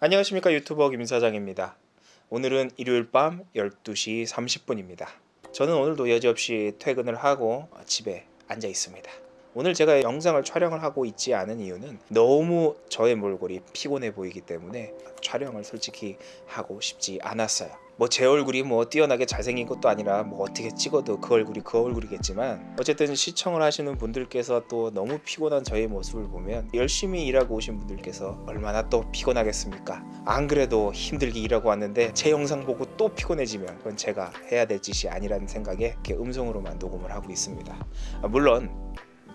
안녕하십니까 유튜버 김사장입니다. 오늘은 일요일 밤 12시 30분입니다. 저는 오늘도 여지없이 퇴근을 하고 집에 앉아 있습니다. 오늘 제가 영상을 촬영을 하고 있지 않은 이유는 너무 저의 몰골이 피곤해 보이기 때문에 촬영을 솔직히 하고 싶지 않았어요. 뭐 제 얼굴이 뭐 뛰어나게 잘생긴 것도 아니라 뭐 어떻게 찍어도 그 얼굴이 그 얼굴이겠지만 어쨌든 시청을 하시는 분들께서 또 너무 피곤한 저의 모습을 보면 열심히 일하고 오신 분들께서 얼마나 또 피곤하겠습니까? 안 그래도 힘들게 일하고 왔는데 제 영상 보고 또 피곤해지면 그건 제가 해야 될 짓이 아니라는 생각에 이렇게 음성으로만 녹음을 하고 있습니다. 아, 물론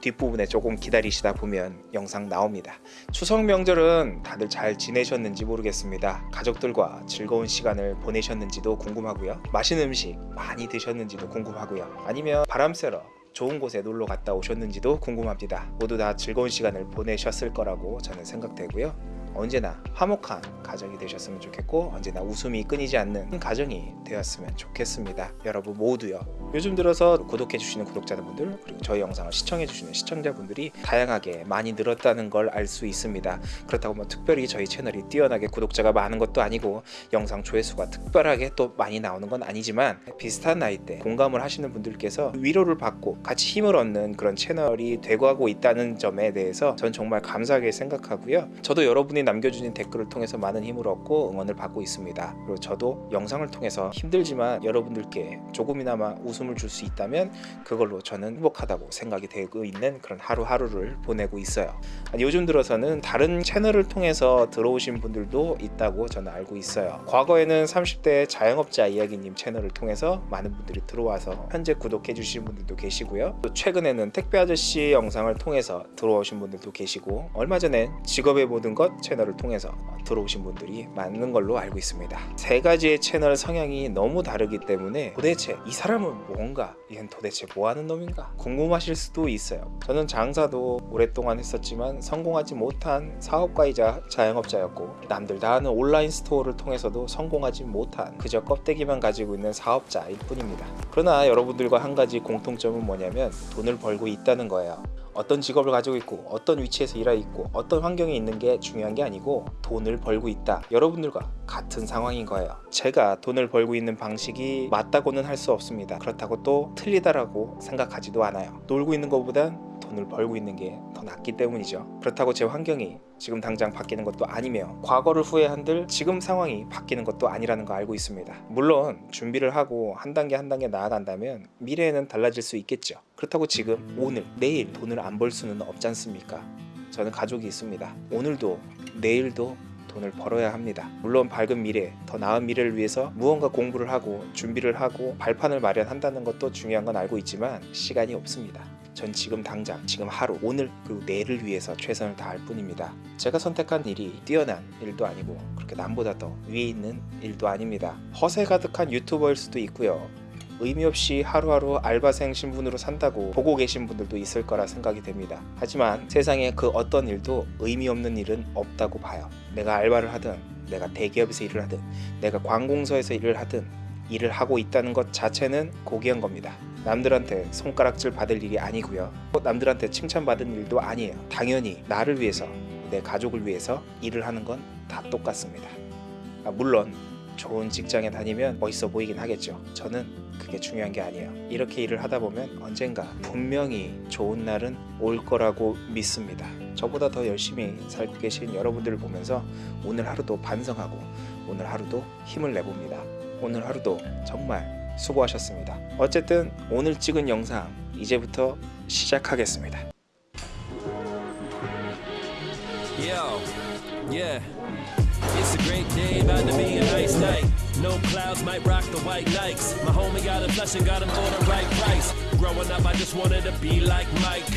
뒷부분에 조금 기다리시다 보면 영상 나옵니다. 추석 명절은 다들 잘 지내셨는지 모르겠습니다. 가족들과 즐거운 시간을 보내셨는지도 궁금하고요. 맛있는 음식 많이 드셨는지도 궁금하고요. 아니면 바람 쐬러 좋은 곳에 놀러 갔다 오셨는지도 궁금합니다. 모두 다 즐거운 시간을 보내셨을 거라고 저는 생각되고요. 언제나 화목한 가정이 되셨으면 좋겠고 언제나 웃음이 끊이지 않는 가정이 되었으면 좋겠습니다. 여러분 모두요. 요즘 들어서 구독해 주시는 구독자분들 그리고 저희 영상을 시청해 주시는 시청자분들이 다양하게 많이 늘었다는 걸 알 수 있습니다. 그렇다고 뭐 특별히 저희 채널이 뛰어나게 구독자가 많은 것도 아니고 영상 조회수가 특별하게 또 많이 나오는 건 아니지만 비슷한 나이대 공감을 하시는 분들께서 위로를 받고 같이 힘을 얻는 그런 채널이 되고 있다는 점에 대해서 전 정말 감사하게 생각하고요. 저도 여러분이 남겨주신 댓글을 통해서 많은 힘을 얻고 응원을 받고 있습니다. 그리고 저도 영상을 통해서 힘들지만 여러분들께 조금이나마 웃음을 줄 수 있다면 그걸로 저는 행복하다고 생각이 되고 있는 그런 하루하루를 보내고 있어요. 요즘 들어서는 다른 채널을 통해서 들어오신 분들도 있다고 저는 알고 있어요. 과거에는 30대 자영업자 이야기님 채널을 통해서 많은 분들이 들어와서 현재 구독해 주신 분들도 계시고요. 또 최근에는 택배 아저씨 영상을 통해서 들어오신 분들도 계시고 얼마 전에 직업의 모든 것 채널을 통해서 들어오신 분들이 많은 걸로 알고 있습니다. 세 가지의 채널 성향이 너무 다르기 때문에 도대체 이 사람은 뭔가 이건 도대체 뭐 하는 놈인가 궁금하실 수도 있어요. 저는 장사도 오랫동안 했었지만 성공하지 못한 사업가이자 자영업자였고 남들 다 아는 온라인 스토어를 통해서도 성공하지 못한 그저 껍데기만 가지고 있는 사업자일 뿐입니다. 그러나 여러분들과 한 가지 공통점은 뭐냐면 돈을 벌고 있다는 거예요. 어떤 직업을 가지고 있고 어떤 위치에서 일하고 있고 어떤 환경에 있는 게 중요한 게 아니고 돈을 벌고 있다 여러분들과 같은 상황인 거예요. 제가 돈을 벌고 있는 방식이 맞다고는 할 수 없습니다. 그렇다고 또 틀리다라고 생각하지도 않아요. 놀고 있는 것보단 돈을 벌고 있는 게 더 낫기 때문이죠. 그렇다고 제 환경이 지금 당장 바뀌는 것도 아니며 과거를 후회한들 지금 상황이 바뀌는 것도 아니라는 거 알고 있습니다. 물론 준비를 하고 한 단계 한 단계 나아간다면 미래에는 달라질 수 있겠죠. 그렇다고 지금 오늘 내일 돈을 안 벌 수는 없지 않습니까? 저는 가족이 있습니다. 오늘도 내일도 돈을 벌어야 합니다. 물론 밝은 미래, 더 나은 미래를 위해서 무언가 공부를 하고 준비를 하고 발판을 마련한다는 것도 중요한 건 알고 있지만 시간이 없습니다. 전 지금 당장, 지금 하루, 오늘 그리고 내일을 위해서 최선을 다할 뿐입니다. 제가 선택한 일이 뛰어난 일도 아니고 그렇게 남보다 더 위에 있는 일도 아닙니다. 허세 가득한 유튜버일 수도 있고요. 의미 없이 하루하루 알바생 신분으로 산다고 보고 계신 분들도 있을 거라 생각이 됩니다. 하지만 세상에 그 어떤 일도 의미 없는 일은 없다고 봐요. 내가 알바를 하든 내가 대기업에서 일을 하든 내가 관공서에서 일을 하든 일을 하고 있다는 것 자체는 고귀한 겁니다. 남들한테 손가락질 받을 일이 아니고요. 남들한테 칭찬받은 일도 아니에요. 당연히 나를 위해서 내 가족을 위해서 일을 하는 건 다 똑같습니다. 아, 물론 좋은 직장에 다니면 멋있어 보이긴 하겠죠. 저는 그게 중요한 게 아니에요. 이렇게 일을 하다 보면 언젠가 분명히 좋은 날은 올 거라고 믿습니다. 저보다 더 열심히 살고 계신 여러분들을 보면서 오늘 하루도 반성하고 오늘 하루도 힘을 내봅니다. 오늘 하루도 정말 수고하셨습니다. 어쨌든 오늘 찍은 영상 이제부터 시작하겠습니다. Yo, yeah. It's a great day, about to be a nice night. No clouds might rock the white Nikes. My homie got a flush and got him for the right price. Growing up, I just wanted to be like Mike.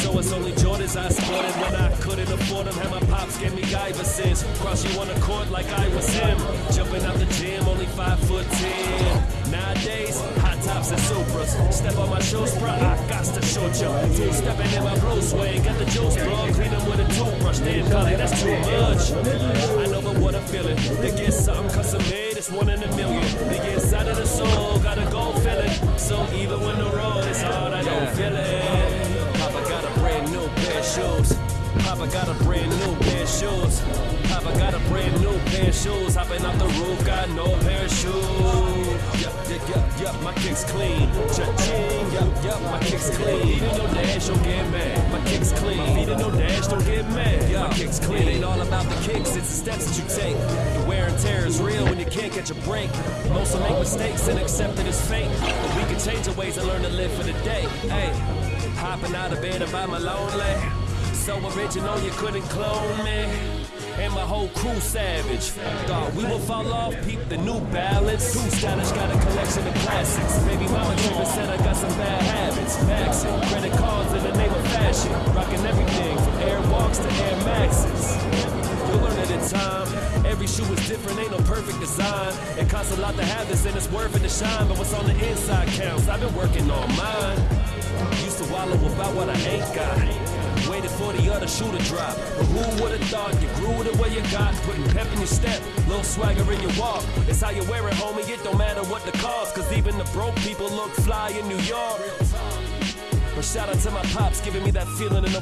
So it's only Jordans I sported when I couldn't afford them. Had my pops gave me Iversons. Cross you on the court like I was him. Jumping out the gym, only five foot ten. Nowadays, hot tops and Supras. Step on my shoes, bruh, I got to shoot you. Two stepping in my blue suede, got the juice, bro. Clean them with a toothbrush, damn, Collie, that's too much. I what I'm feeling. To get something custom made, it's one in a million. Get inside of the soul, gotta go feel it. So even when the road is hard, I don't feel it. Papa got a brand new pair of shoes. Papa got a brand new pair of shoes. Papa got a brand new pair of shoes, hopping off the roof, got no parachute. Yup, yup, yup, yup, my kicks clean. Cha-ching, yup, yup, my kicks clean. In no dash, don't get mad. My kicks clean. In no dash, don't get mad. My kicks clean. About the kicks, it's the steps that you take. The wear and tear is real when you can't catch a break. Most will make mistakes and accept it as fate. But we can change our ways and learn to live for the day. Hey, hopping out of bed about my lonely. So original, you couldn't clone me. And my whole crew savage. Thought we would fall off, peep the new balance. Too stylish, got a collection of classics. Baby mama shoe is different, ain't no perfect design. It costs a lot to have this and it's worth it to shine. But what's on the inside counts. I've been working on mine. Used to wallow about what I ain't got. Waited for the other shoe to drop. But who would have thought you grew the way you got? Putting pep in your step, little swagger in your walk. It's how you wear it, homie. It don't matter what the cost. Cause even the broke people look fly in New York. But shout out to my pops, giving me that feeling in the